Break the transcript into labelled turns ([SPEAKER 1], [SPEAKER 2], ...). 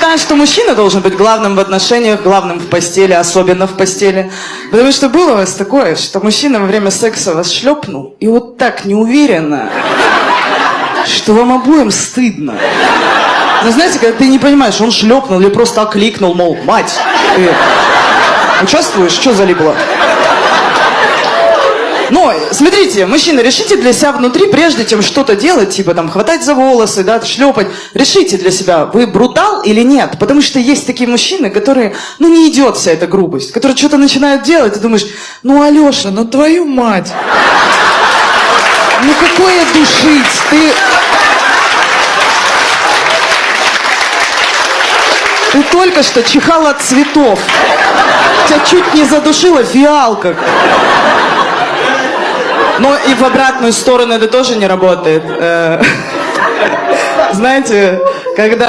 [SPEAKER 1] считаю, что мужчина должен быть главным в отношениях, главным в постели, особенно в постели. Потому что было у вас такое, что мужчина во время секса вас шлепнул, и вот так неуверенно, что вам обоим стыдно. Ну, знаете, когда ты не понимаешь, он шлепнул или просто окликнул, мол, мать, ты участвуешь? Что залипло? Но, смотрите, мужчины, решите для себя внутри, прежде чем что-то делать, типа там хватать за волосы, да, шлепать, решите для себя, вы брутал или нет. Потому что есть такие мужчины, которые, ну, не идет вся эта грубость, которые что-то начинают делать, и думаешь, ну, Алеша, ну, твою мать. Ну, какое душить, ты... Ты только что чихал от цветов. Тебя чуть не задушила фиалка. Но и в обратную сторону это тоже не работает. Э, Знаете, когда